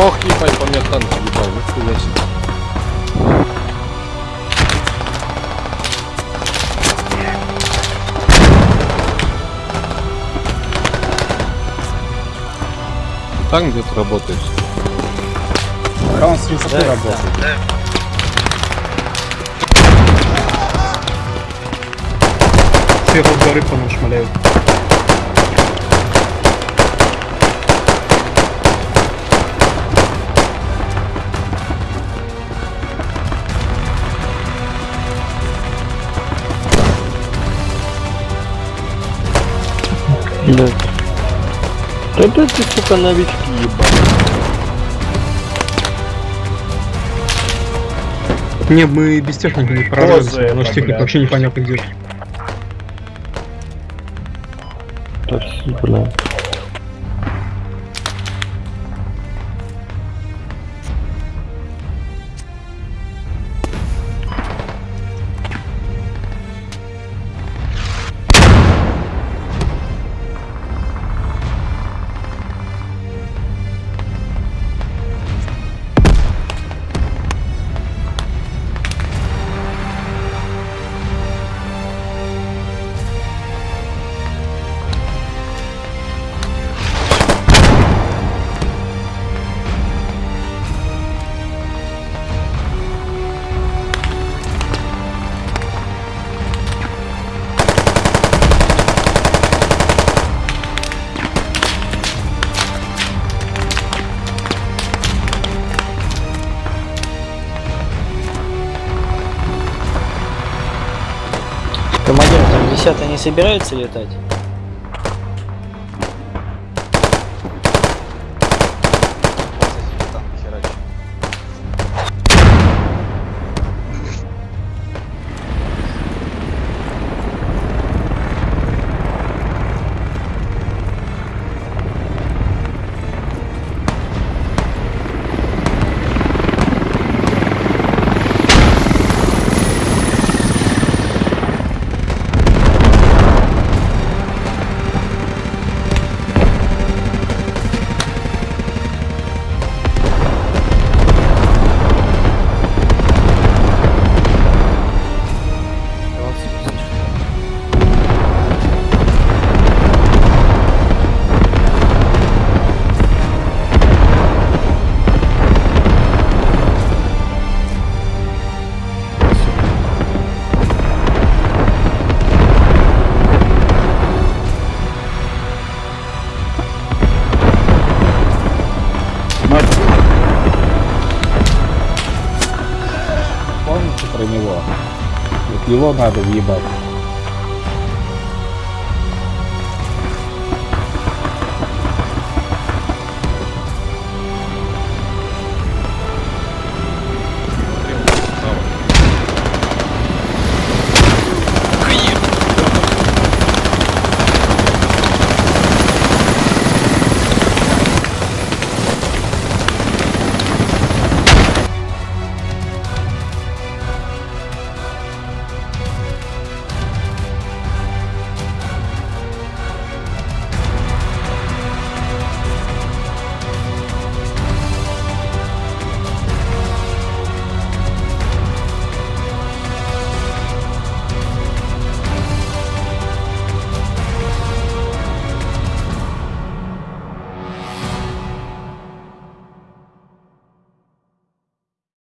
Ох, ебать, по мне танк ебал, нихуя себе. Там где ты работаешь? А он с высоты работает. Сверху с горы по нам шмаляют. Блядь. Это ты, сука, новички ебать. Не, мы без техники не прорвемся, что техника блядь. вообще непонятно где. Такси, бля. Командир, там десятый не собирается летать? Про него? Вот его надо въебать.